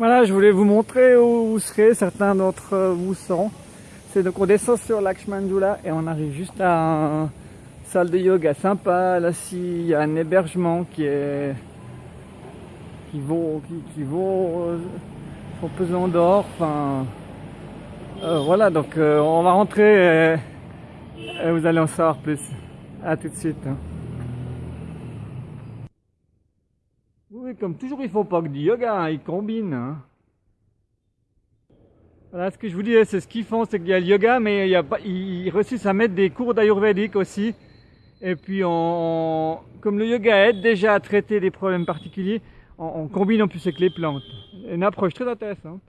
Voilà, je voulais vous montrer où seraient certains d'entre vous sont. C'est donc on descend sur Lakshmanjula et on arrive juste à une salle de yoga sympa. Là, il y a un hébergement qui est qui vaut qui, qui vaut euh, pesant d'or. Enfin, euh, voilà, donc euh, on va rentrer et, vous allez en savoir plus. À tout de suite. Hein. Comme toujours, il faut pas que du yoga, hein, il combine. Hein. Voilà, ce que je vous dis, c'est ce qu'ils font, c'est qu'il y a le yoga, mais il y ils réussissent à mettre des cours d'ayurvédique aussi. Et puis, comme le yoga aide déjà à traiter des problèmes particuliers, on, combine en plus avec les plantes. Une approche très intéressante.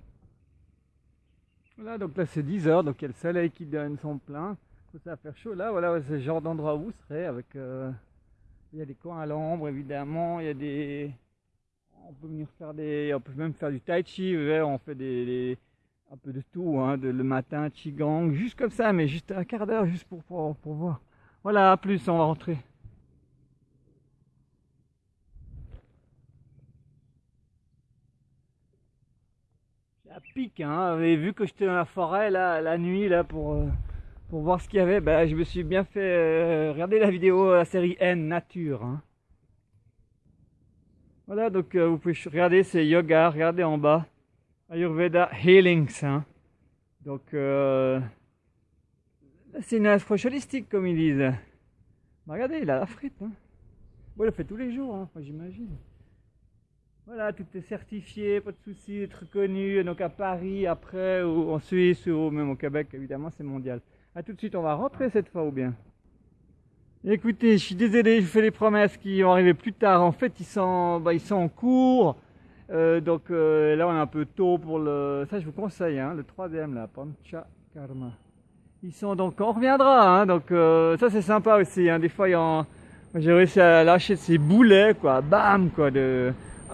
Voilà, donc là c'est 10 heures, donc il y a le soleil qui donne son plein. Ça va faire chaud là, voilà, c'est le genre d'endroit où vous serez avec... Euh, il y a des coins à l'ombre évidemment, il y a des... On peut venir faire des... On peut même faire du tai chi, on fait des un peu de tout, hein, le matin, Qigong, juste comme ça, mais juste un quart d'heure, juste pour, voir. Voilà, à plus, on va rentrer. Ça pique, hein, vu que j'étais dans la forêt, la nuit, là, pour, euh, pour voir ce qu'il y avait, ben, je me suis bien fait euh, regarder la vidéo, la série N, Nature, hein. Voilà, donc euh, vous pouvez regarder, c'est yoga, regardez en bas. Ayurveda Healings. Hein. Donc, euh, c'est une approche holistique, comme ils disent. regardez, il a la frite. Hein. Il le fait tous les jours, hein, j'imagine. Voilà, tout est certifié, pas de soucis, être reconnu. Donc à Paris, après, ou en Suisse, ou même au Québec, évidemment, c'est mondial. A tout de suite, on va rentrer cette fois ou bien? Écoutez, je suis désolé, je fais des promesses qui vont arriver plus tard. En fait, ils sont, bah, ils sont en cours. Euh, donc euh, là, on est un peu tôt pour le. Ça, je vous conseille, hein, le troisième là, Pancha Karma. Ils sont donc, on reviendra, hein, donc euh, ça c'est sympa aussi. Hein, des fois, j'ai réussi à lâcher ces boulets, quoi, bam, quoi, de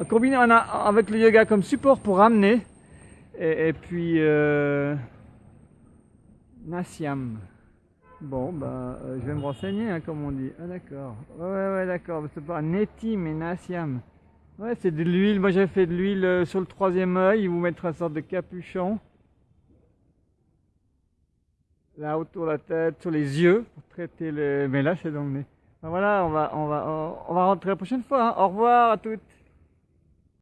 combiner avec le yoga comme support pour ramener. Et, puis Nasyam. Bon, bah, je vais me renseigner, hein, comme on dit. Ah d'accord. Ouais, ouais, d'accord. C'est pas Neti, mais Nasyam. Ouais, c'est de l'huile. Moi, j'ai fait de l'huile euh, sur le troisième œil. Ils vous mettent une sorte de capuchon. Là, autour de la tête, sur les yeux, pour traiter le... Mais là, c'est dans le nez. Ben voilà, on va, on va, va rentrer la prochaine fois. Hein. Au revoir à toutes.